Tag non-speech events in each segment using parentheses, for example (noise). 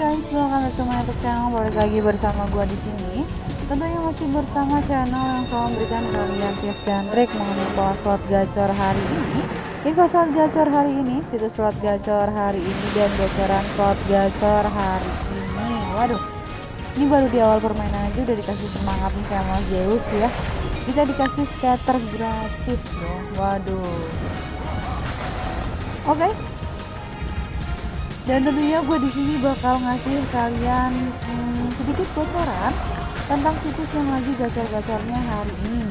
guys, welcome back to my channel. Balik lagi bersama gua di sini. Tentunya masih bersama channel yang selalu memberikan kalian tips dan trik mengenai pola slot gacor hari ini. Info slot gacor hari ini, situs slot gacor hari ini dan bocoran slot gacor hari ini. Waduh, ini baru di awal permainan aja udah dikasih semangat nih sama Zeus ya. Bisa dikasih scatter gratis loh. Waduh. Oke, dan tentunya gue di sini bakal ngasih kalian hmm, sedikit bocoran tentang situs yang lagi gacor-gacornya hari ini.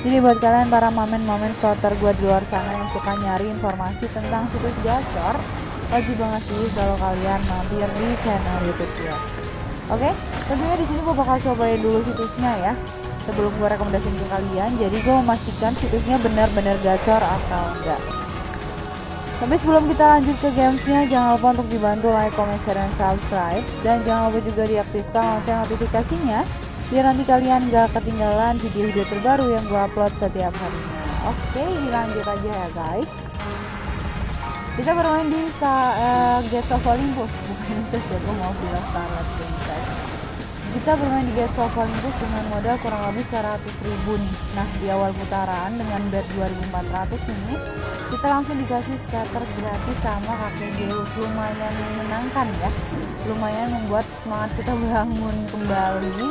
Jadi buat kalian para momen-momen slotter gue di luar sana yang suka nyari informasi tentang situs gacor, wajib banget sih kalau kalian mampir di channel YouTube ya. Oke, tentunya di sini gue bakal cobain dulu situsnya ya. Sebelum gue rekomendasiin ke kalian, jadi gue memastikan situsnya benar-benar gacor atau enggak. Tapi sebelum kita lanjut ke gamesnya, jangan lupa untuk dibantu like, comment, share, dan subscribe. Dan jangan lupa juga diaktifkan lonceng notifikasinya, biar nanti kalian gak ketinggalan video-video terbaru yang gue upload setiap harinya. Oke, dilanjut aja ya guys. Kita bermain di uh, Gates of Olympus, (laughs) bukan itu ya, gue mau bilang Starlight Princess. Kita bermain di of Olympus dengan modal kurang lebih 100 ribu nih. Nah, di awal putaran dengan bet 2400 ini, kita langsung dikasih scatter gratis sama kakek Zeus lumayan menyenangkan ya. Lumayan membuat semangat kita (laughs) bangun kembali.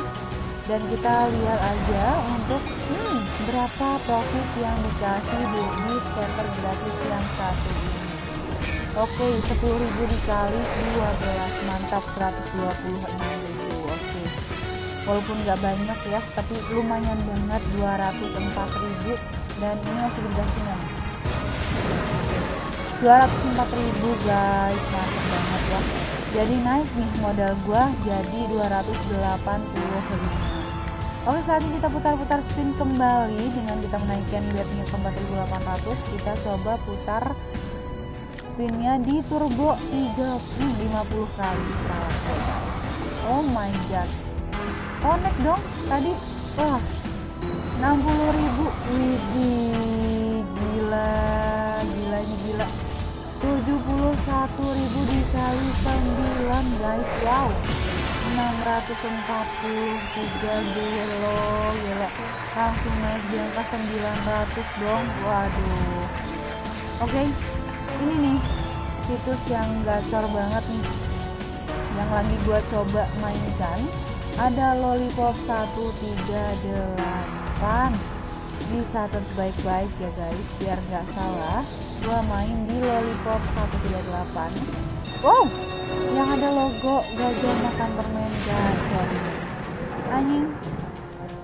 Dan kita lihat aja untuk hmm, berapa profit yang dikasih di, di scatter gratis yang satu ini. Oke 10.000 dikali 12 mantap 126.000 oke walaupun nggak banyak ya tapi lumayan banget 204.000 dan ini masih dikasih 204.000 guys. Mantap banget ya. Jadi naik nih modal gua jadi 285 Oke saat ini kita putar-putar spin kembali. Dengan kita menaikkan bednya ke 4800 kita coba putar spinnya di turbo 3 50 kali oh my god connect dong. Tadi wah 60.000 widih gila gila gila. 71.000 dikali 9 guys. Wow. 643 gelo gila. Langsung naik di angka 900 dong. Waduh. Oke okay. ini nih situs yang gacor banget nih. Yang lagi gua coba mainkan ada lollipop 138 dicatat baik-baik ya guys. Biar nggak salah gua main di lollipop 138 wow yang ada logo gajah makan permen gacor anjing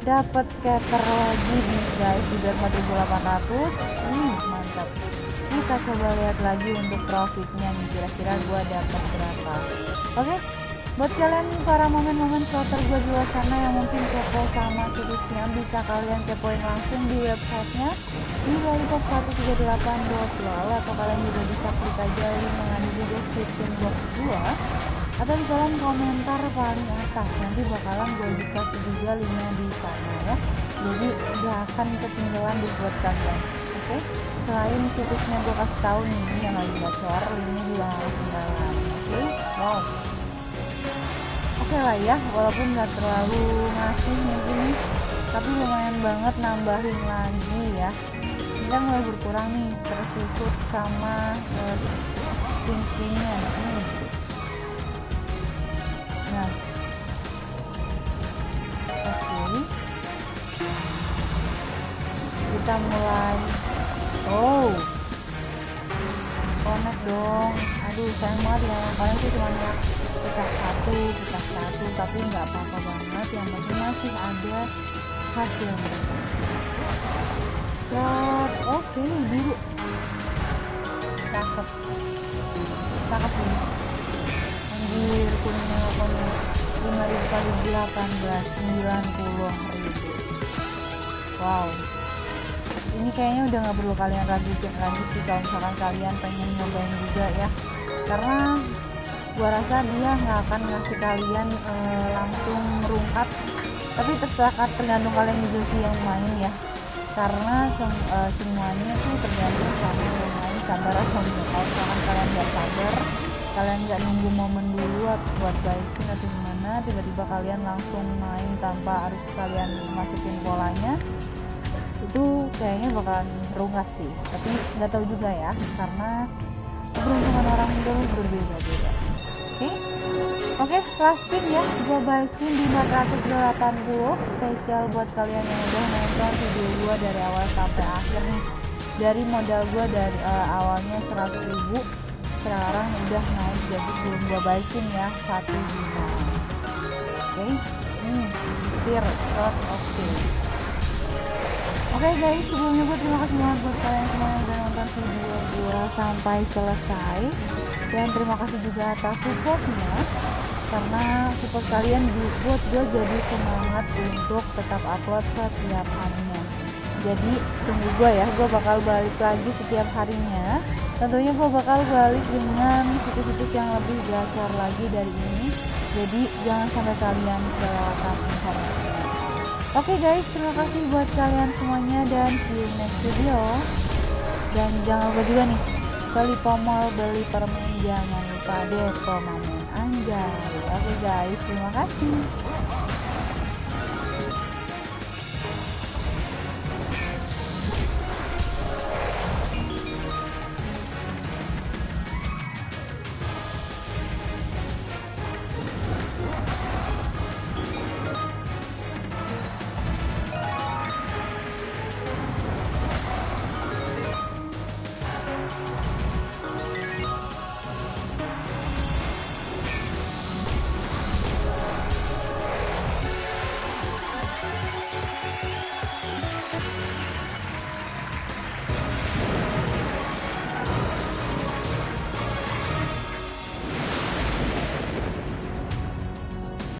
dapat scatter lagi nih guys di 4800 hmm, mantap. Kita coba lihat lagi untuk profitnya nih kira-kira gua dapat berapa. Oke okay? Buat kalian para momen-momen slotter gue di luar sana yang mungkin kepo sama situsnya bisa kalian kepoin langsung di websitenya di lollipop138.lol atau kalian juga bisa klik aja link yang di description box gue atau di kolom komentar paling atas nanti bakalan gue dikasih juga linknya di sana ya jadi gak akan ketinggalan di buat kalian oke okay? selain situsnya gue kasih tahu nih yang lagi gacor linknya juga harus ketinggalan oke okay? wow oke lah ya walaupun nggak terlalu ngasih mungkin tapi lumayan banget nambahin lagi ya. Ini kan mulai berkurang nih tersusun sama uh, spin-spinnya nih nah. Oke. Okay. kita mulai. Oh. Connect dong. Aduh sayang banget ya. Kalian tuh cuma pecah satu pecah satu tapi nggak apa-apa banget. Yang penting masih ada hasilnya Cat, oke okay, biru. Cakep. Cakep nih anjir kuningnya kuning lima ribu kali delapan belas sembilan puluh ribu. Wow. Ini kayaknya udah nggak perlu kalian lanjutin lagi sih kalau misalkan kalian pengen nyobain juga ya. Karena gua rasa dia nggak akan ngasih kalian e, langsung merungkap tapi terserah tergantung kalian juga sih yang main ya. Karena sem, e, semuanya tuh tergantung sama yang main. Sabar atau kalau kalian nggak sabar. Kalian nggak nunggu momen dulu buat baikin atau gimana. Tiba-tiba kalian langsung main tanpa harus kalian masukin polanya. Itu kayaknya bakalan rungkat sih. Tapi nggak tahu juga ya karena keberuntungan orang itu okay? Oke okay, last spin ya gua buy spin di 480 spesial buat kalian yang udah nonton video gua dari awal sampai akhir nih dari modal gua dari uh, awalnya 100 ribu sekarang udah naik jadi belum gua baikin ya satu juta oke okay? hmm clear oke okay. Oke guys, sebelumnya gue terima kasih banget buat kalian semua yang udah nonton video gue sampai selesai. Dan terima kasih juga atas supportnya Karena support kalian buat gue jadi semangat untuk tetap upload setiap harinya. Jadi tunggu gue ya, gue bakal balik lagi setiap harinya. Tentunya gue bakal balik dengan situs-situs yang lebih gacor lagi dari ini. Jadi jangan sampai kalian kelewatan informasinya. Oke okay guys, terima kasih buat kalian semuanya dan see you next video. Dan jangan lupa juga nih, beli pomol, beli permen, jangan lupa depo mamen anjay. Oke guys, terima kasih.